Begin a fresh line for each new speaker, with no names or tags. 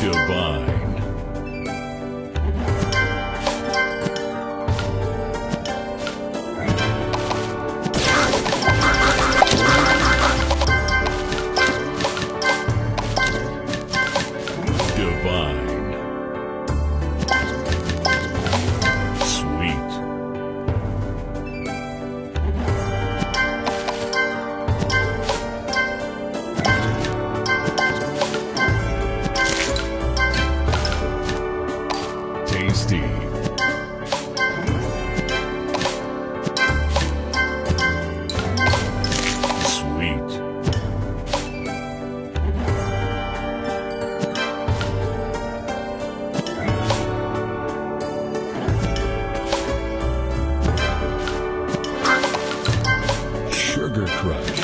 Divine. Divine. Tasty. Sweet. Sugar Crush.